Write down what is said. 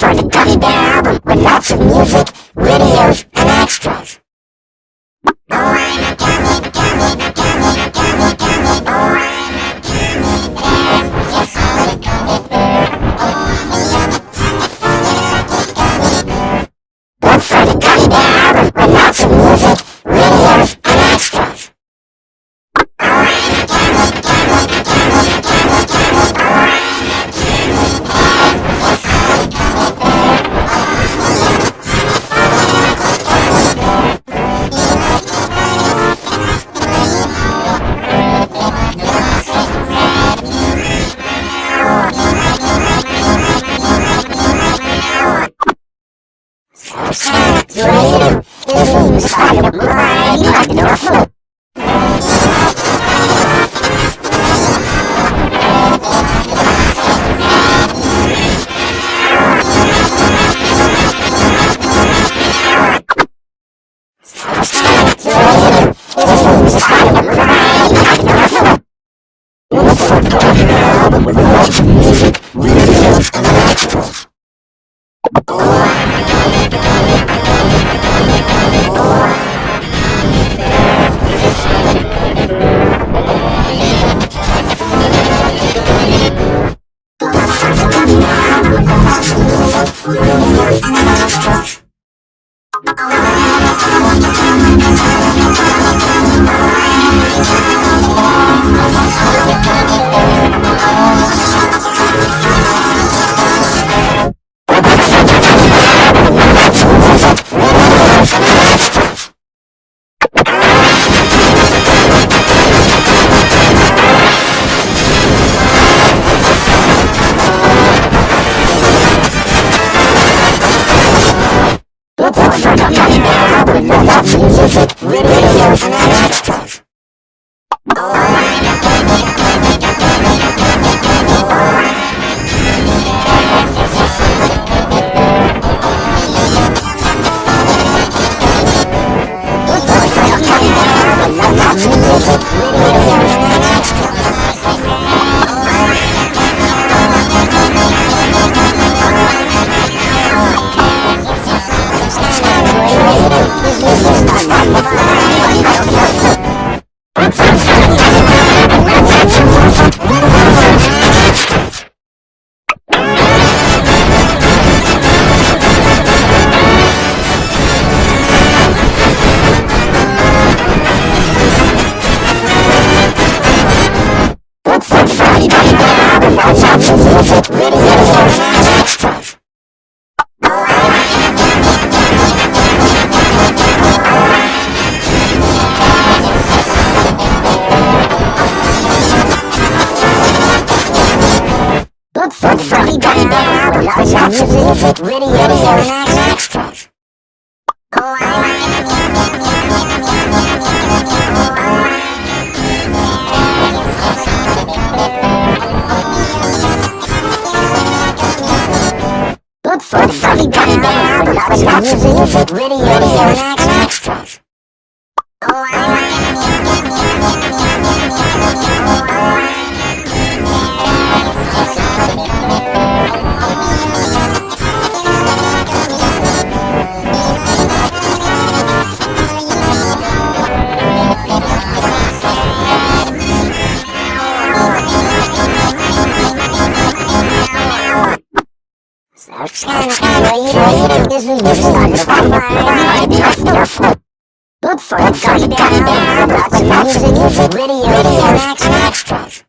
for the Gummy Bear album with lots of music, videos, and extras. Oh, I'm a gummy Oh, Música Look for Freddy Gummy Bear, Lots of music, video, video. Fully Gutted Band, production, music, video, and action. Look for it, Gummy Bear, Roblox, Music, videos, and Extras.